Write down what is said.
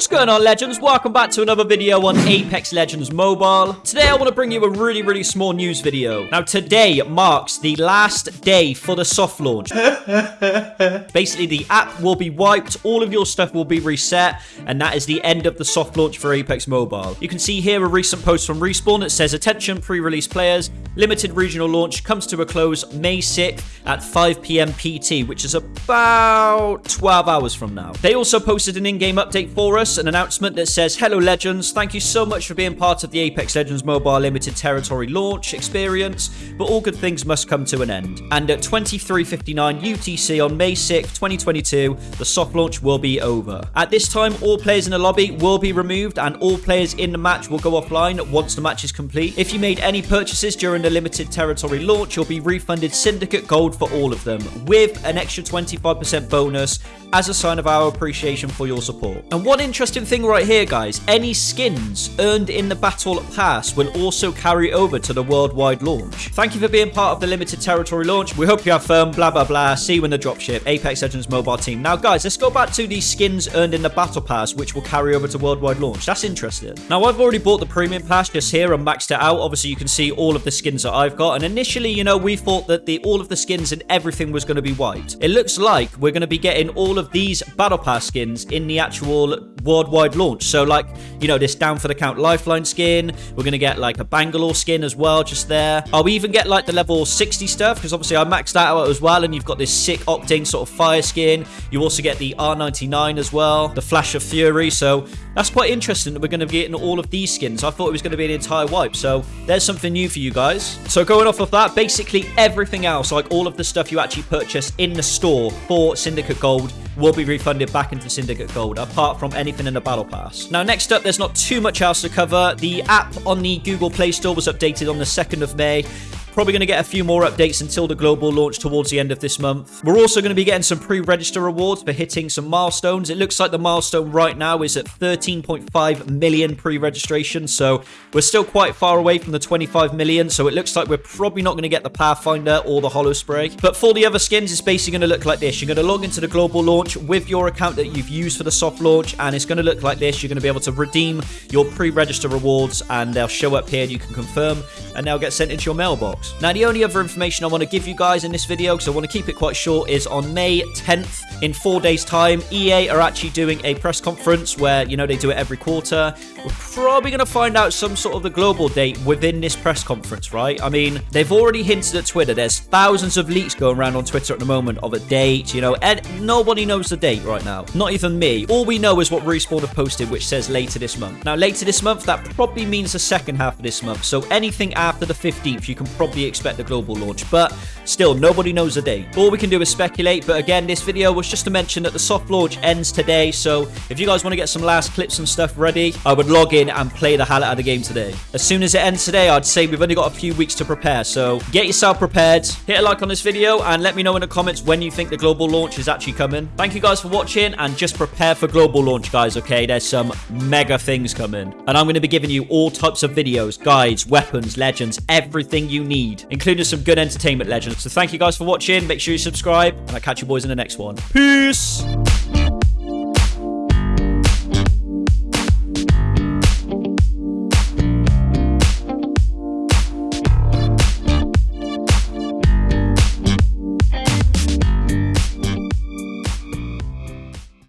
What's going on, Legends? Welcome back to another video on Apex Legends Mobile. Today, I want to bring you a really, really small news video. Now, today marks the last day for the soft launch. Basically, the app will be wiped, all of your stuff will be reset, and that is the end of the soft launch for Apex Mobile. You can see here a recent post from Respawn that says, Attention, pre-release players, limited regional launch comes to a close May 6th at 5 p.m. PT, which is about 12 hours from now. They also posted an in-game update for us, an announcement that says, Hello Legends, thank you so much for being part of the Apex Legends Mobile Limited Territory launch experience, but all good things must come to an end. And at 23.59 UTC on May 6, 2022, the soft launch will be over. At this time, all players in the lobby will be removed and all players in the match will go offline once the match is complete. If you made any purchases during the Limited Territory launch, you'll be refunded Syndicate Gold for all of them, with an extra 25% bonus as a sign of our appreciation for your support. And one interesting thing right here, guys, any skins earned in the Battle Pass will also carry over to the worldwide launch. Thank you for being part of the limited territory launch. We hope you have fun, blah, blah, blah. See you in the dropship, Apex Legends mobile team. Now, guys, let's go back to the skins earned in the Battle Pass, which will carry over to worldwide launch. That's interesting. Now, I've already bought the premium pass just here and maxed it out. Obviously, you can see all of the skins that I've got. And initially, you know, we thought that the all of the skins and everything was going to be wiped. It looks like we're going to be getting all of these Battle Pass skins in the actual worldwide launch. So, like, you know, this Down for the Count Lifeline skin. We're going to get, like, a Bangalore skin as well, just there. I'll even get, like, the level 60 stuff, because obviously I maxed that out as well, and you've got this sick Octane sort of fire skin. You also get the R99 as well, the Flash of Fury. So, that's quite interesting that we're going to be getting all of these skins. I thought it was going to be an entire wipe. So, there's something new for you guys. So, going off of that, basically everything else, like all of the stuff you actually purchase in the store for Syndicate Gold, will be refunded back into Syndicate Gold, apart from anything in the Battle Pass. Now, next up, there's not too much else to cover. The app on the Google Play Store was updated on the 2nd of May. Probably going to get a few more updates until the global launch towards the end of this month. We're also going to be getting some pre-register rewards for hitting some milestones. It looks like the milestone right now is at 13.5 million pre-registration, so we're still quite far away from the 25 million, so it looks like we're probably not going to get the Pathfinder or the Holo Spray. But for the other skins, it's basically going to look like this. You're going to log into the global launch with your account that you've used for the soft launch, and it's going to look like this. You're going to be able to redeem your pre-register rewards, and they'll show up here, and you can confirm, and they'll get sent into your mailbox. Now, the only other information I want to give you guys in this video, because I want to keep it quite short, is on May 10th, in four days' time, EA are actually doing a press conference where, you know, they do it every quarter. We're probably going to find out some sort of the global date within this press conference, right? I mean, they've already hinted at Twitter. There's thousands of leaks going around on Twitter at the moment of a date, you know, and nobody knows the date right now. Not even me. All we know is what Respawn have posted, which says later this month. Now, later this month, that probably means the second half of this month. So anything after the 15th, you can probably expect the global launch. But still, nobody knows the date. All we can do is speculate. But again, this video was just to mention that the soft launch ends today. So if you guys want to get some last clips and stuff ready, I would log in and play the hell out of the game today. As soon as it ends today, I'd say we've only got a few weeks to prepare. So get yourself prepared. Hit a like on this video and let me know in the comments when you think the global launch is actually coming. Thank you guys for watching and just prepare for global launch, guys, okay? There's some mega things coming. And I'm going to be giving you all types of videos, guides, weapons, legends, everything you need, including some good entertainment legends. So thank you guys for watching. Make sure you subscribe and I'll catch you boys in the next one. Peace!